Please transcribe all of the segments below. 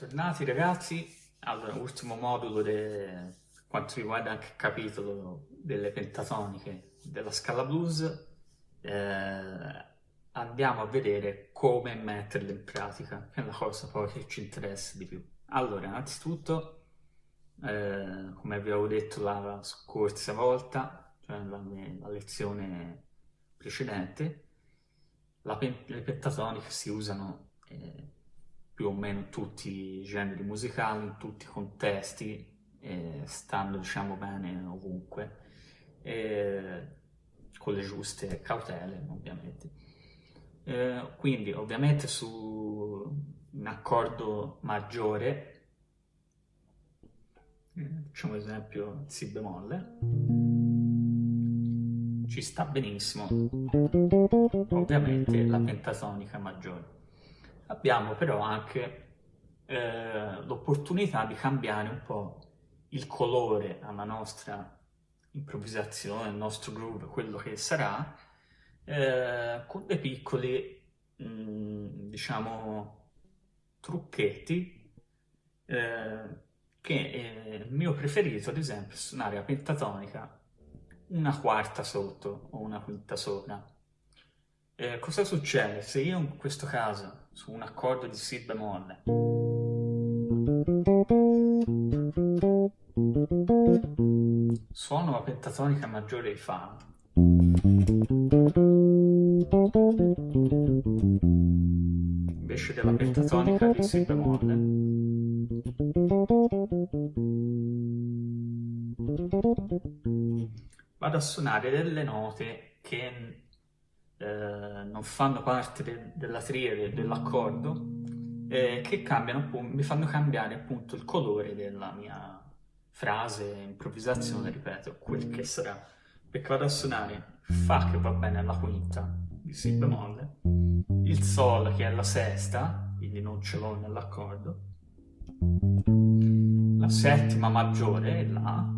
Bentornati ragazzi, allora ultimo modulo per quanto riguarda anche il capitolo delle pentatoniche della scala blues, eh, andiamo a vedere come metterle in pratica, che è la cosa poi che ci interessa di più. Allora, innanzitutto, eh, come avevo detto la scorsa volta, cioè la, la lezione precedente, le pentatoniche si usano eh, più o meno tutti i generi musicali, in tutti i contesti, eh, stanno diciamo bene ovunque, eh, con le giuste cautele ovviamente. Eh, quindi ovviamente su un accordo maggiore, facciamo esempio Si bemolle, ci sta benissimo ovviamente la pentatonica maggiore. Abbiamo però anche eh, l'opportunità di cambiare un po' il colore alla nostra improvvisazione, al nostro groove, quello che sarà, eh, con dei piccoli, mh, mm, diciamo, trucchetti eh, che eh, il mio preferito, ad esempio, è suonare la pentatonica una quarta sotto o una quinta sopra. Eh, cosa succede? Se io in questo caso su un accordo di Si bemolle suono la pentatonica maggiore di Fa invece della pentatonica di Si bemolle vado a suonare delle note che non fanno parte de della triade dell'accordo, eh, che cambiano, mi fanno cambiare appunto il colore della mia frase, improvvisazione, ripeto, quel che sarà. Perché vado a suonare Fa che va bene alla quinta di Si bemolle, il Sol che è la sesta, quindi non ce l'ho nell'accordo, la settima maggiore La,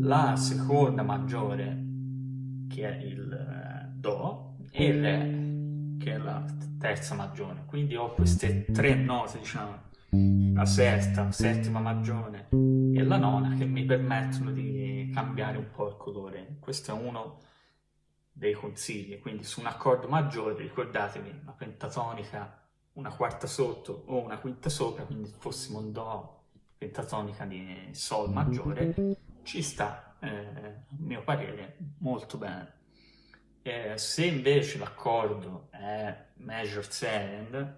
la seconda maggiore che è il Do e Re, che è la terza maggiore. Quindi ho queste tre note, diciamo, la sesta, la settima maggiore e la nona, che mi permettono di cambiare un po' il colore. Questo è uno dei consigli, quindi su un accordo maggiore ricordatevi la pentatonica una quarta sotto o una quinta sopra, quindi fossimo un Do pentatonica di Sol maggiore, ci sta, eh, a mio parere, molto bene. Eh, se invece l'accordo è major 7,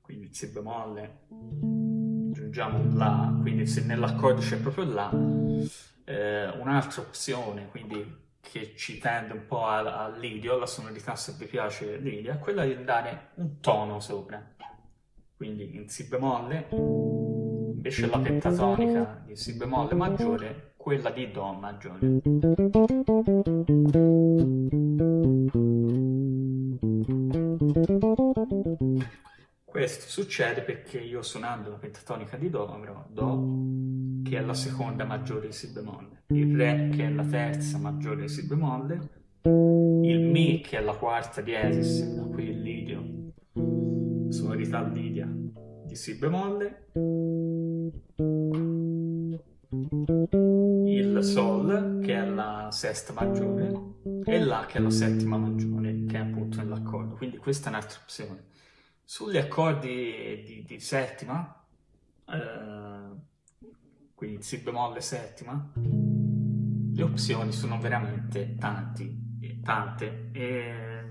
quindi Si bemolle, aggiungiamo un La, quindi se nell'accordo c'è proprio La, eh, un'altra opzione, quindi che ci tende un po' all'idio, alla sonorità se vi piace l'idio, è quella di dare un tono sopra. Quindi in Si bemolle, invece la pentatonica di Si bemolle maggiore quella di Do maggiore. Questo succede perché io suonando la pentatonica di Do avrò Do, che è la seconda maggiore di Si bemolle, il Re, che è la terza maggiore di Si bemolle, il Mi, che è la quarta diesis, da qui il Lidio, sonorità Lidia, di Si bemolle, Sol, che è la sesta maggiore, e La, che è la settima maggiore, che è appunto nell'accordo. Quindi questa è un'altra opzione. Sugli accordi di, di settima, eh, quindi Si bemolle settima, le opzioni sono veramente tanti, tante. E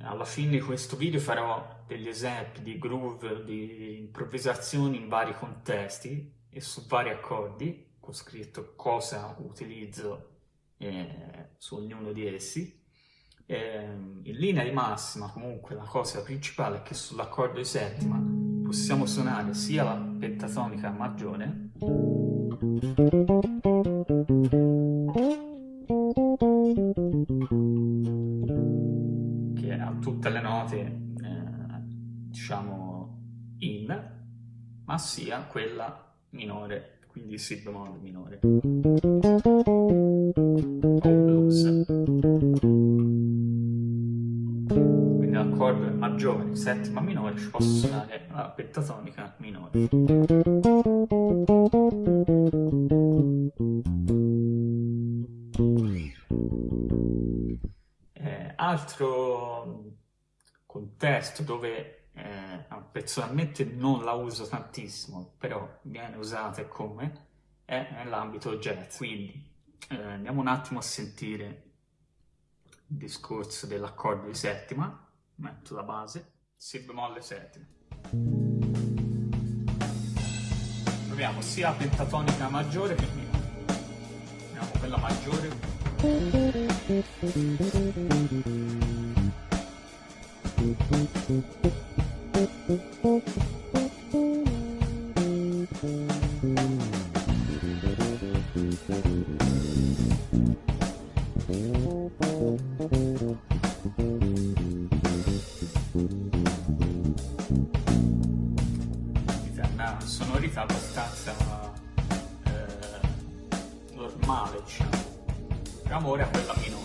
alla fine di questo video farò degli esempi di groove, di improvvisazioni in vari contesti e su vari accordi, ho scritto cosa utilizzo eh, su ognuno di essi. Eh, in linea di massima comunque la cosa principale è che sull'accordo di settima possiamo suonare sia la pentatonica maggiore che ha tutte le note eh, diciamo in ma sia quella minore, quindi Si bemolle minore. O blues. Quindi la l'accordo maggiore, settima minore, ci posso suonare la pentatonica minore. Eh, altro contesto dove eh, personalmente non la uso tantissimo, però usata come, è nell'ambito jazz. Quindi eh, andiamo un attimo a sentire il discorso dell'accordo di settima, metto la base, si bemolle settima. Proviamo sia pentatonica maggiore che minore. Proviamo quella maggiore. una Andiamo ora a quella minore.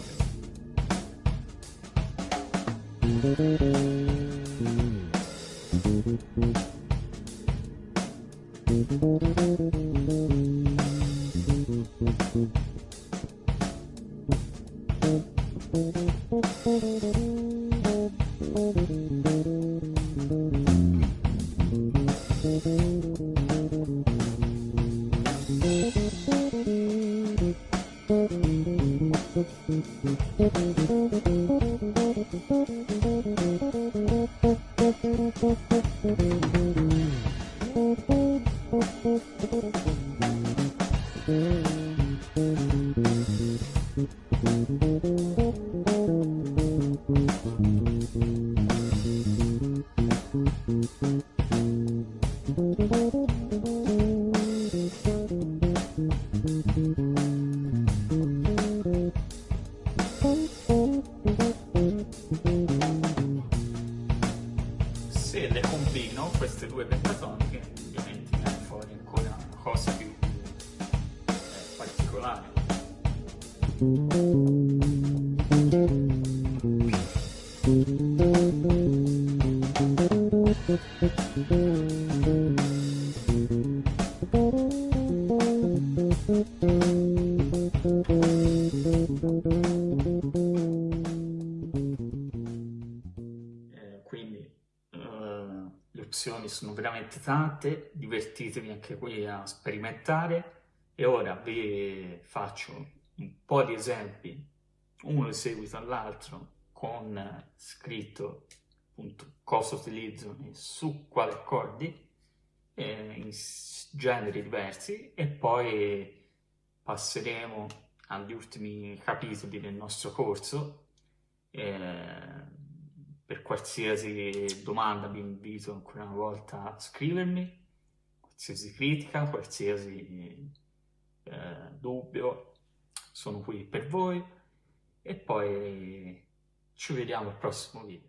Se le combino queste due pentatoniche, sono veramente tante, divertitevi anche qui a sperimentare. E ora vi faccio un po' di esempi, uno in seguito all'altro, con scritto appunto cosa utilizzo e su quali accordi, eh, in generi diversi e poi passeremo agli ultimi capitoli del nostro corso. Eh, per qualsiasi domanda vi invito ancora una volta a scrivermi, qualsiasi critica, qualsiasi eh, dubbio, sono qui per voi e poi ci vediamo al prossimo video.